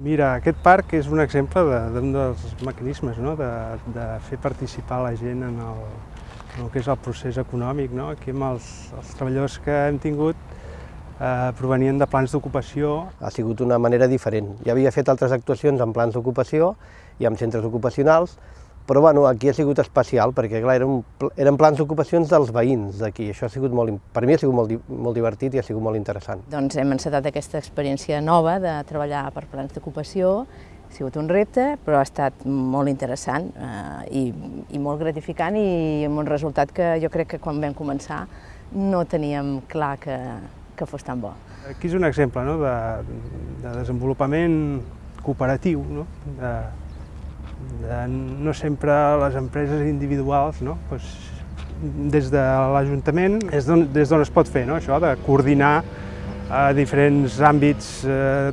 Mira, aquest parc és un exemple d'un de, dels mecanismes no? de, de fer participar la gent en el, en el que és el procés econòmic. No? Aquí amb els, els treballadors que hem tingut eh, provenien de plans d'ocupació. Ha sigut una manera diferent. Ja havia fet altres actuacions en plans d'ocupació i en centres ocupacionals, però bueno, aquí ha sigut especial perquè clar, eren, eren plans d'ocupacions dels veïns d'aquí. Això ha sigut molt, per mi ha sigut molt, molt divertit i ha sigut molt interessant. Doncs hem encetat aquesta experiència nova de treballar per plans d'ocupació. Ha sigut un repte, però ha estat molt interessant eh, i, i molt gratificant i amb un resultat que jo crec que quan vam començar no teníem clar que, que fos tan bo. Aquí és un exemple no, de, de desenvolupament cooperatiu, no? de, de no sempre les empreses individuals, no? pues, des de l'Ajuntament és des d'on es pot fer no? això de coordinar a diferents àmbits eh,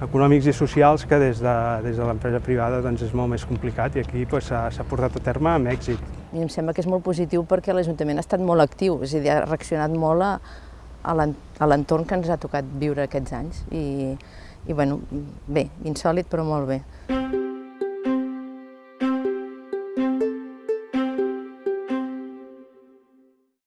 econòmics i socials que des de, des de l'empresa privada doncs, és molt més complicat i aquí s'ha pues, portat a terme amb èxit. Mi em sembla que és molt positiu perquè l'Ajuntament ha estat molt actiu, és a dir, ha reaccionat molt a, a l'entorn que ens ha tocat viure aquests anys i, i bueno, bé, insòlid però molt bé.